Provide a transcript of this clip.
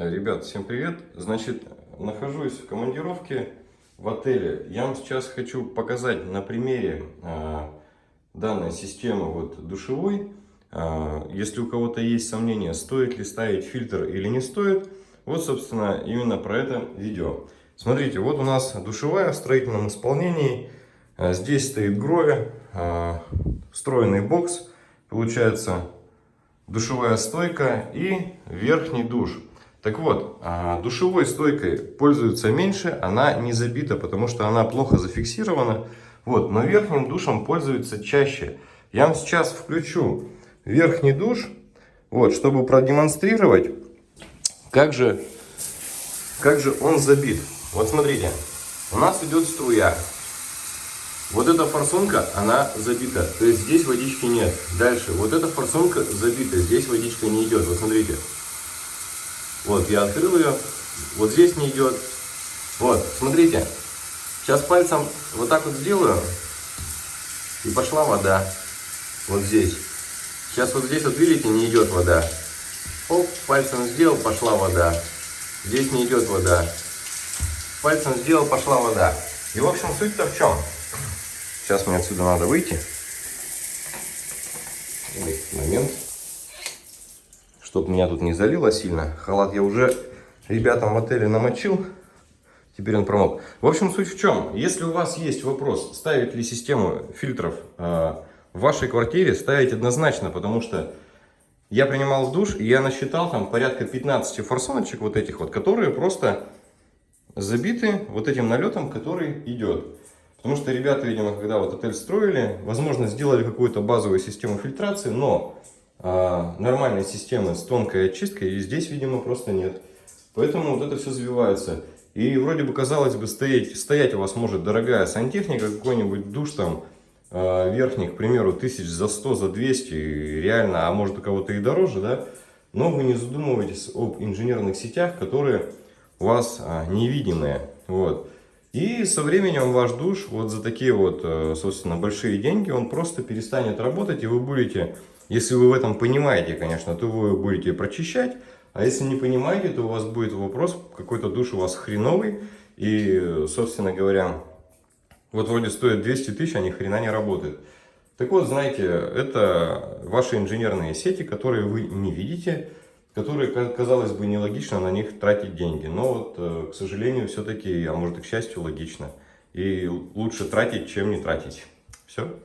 Э, Ребят, всем привет! Значит, нахожусь в командировке в отеле. Я вам сейчас хочу показать на примере э, данной системы вот, душевой. Э, если у кого-то есть сомнения, стоит ли ставить фильтр или не стоит, вот, собственно, именно про это видео. Смотрите, вот у нас душевая в строительном исполнении. Э, здесь стоит гроя, э, встроенный бокс. Получается душевая стойка и верхний душ. Так вот, а, душевой стойкой пользуются меньше, она не забита, потому что она плохо зафиксирована. Вот, но верхним душем пользуются чаще. Я вам сейчас включу верхний душ, вот, чтобы продемонстрировать, как же, как же он забит. Вот смотрите, у нас идет струя. Вот эта форсунка, она забита, то есть здесь водички нет. Дальше, вот эта форсунка забита, здесь водичка не идет. Вот смотрите. Вот, я открыл ее, вот здесь не идет. Вот, смотрите. Сейчас пальцем вот так вот сделаю, и пошла вода. Вот здесь. Сейчас вот здесь, вот видите, не идет вода. Оп, пальцем сделал, пошла вода. Здесь не идет вода. Пальцем сделал, пошла вода. И, в общем, суть-то в чем? Сейчас мне отсюда надо выйти. Момент. Чтоб меня тут не залило сильно. Халат я уже ребятам в отеле намочил. Теперь он промок. В общем, суть в чем? Если у вас есть вопрос, ставить ли систему фильтров э, в вашей квартире, ставить однозначно, потому что я принимал душ, и я насчитал там порядка 15 форсуночек вот этих вот, которые просто забиты вот этим налетом, который идет. Потому что ребята, видимо, когда вот отель строили, возможно, сделали какую-то базовую систему фильтрации, но а, нормальной системы с тонкой очисткой и здесь, видимо, просто нет. Поэтому вот это все завивается. И вроде бы, казалось бы, стоять, стоять у вас может дорогая сантехника, какой-нибудь душ там а, верхний, к примеру, тысяч за 100, за 200, реально, а может у кого-то и дороже, да? Но вы не задумываетесь об инженерных сетях, которые у вас а, невидимые. Вот. И со временем ваш душ вот за такие вот, э, собственно, большие деньги, он просто перестанет работать, и вы будете, если вы в этом понимаете, конечно, то вы будете прочищать, а если не понимаете, то у вас будет вопрос, какой-то душ у вас хреновый, и, собственно говоря, вот вроде стоит 200 тысяч, а ни хрена не работает. Так вот, знаете, это ваши инженерные сети, которые вы не видите, которые, казалось бы, нелогично на них тратить деньги. Но вот, э, к сожалению, все-таки, а может и к счастью, логично. И лучше тратить, чем не тратить. Все.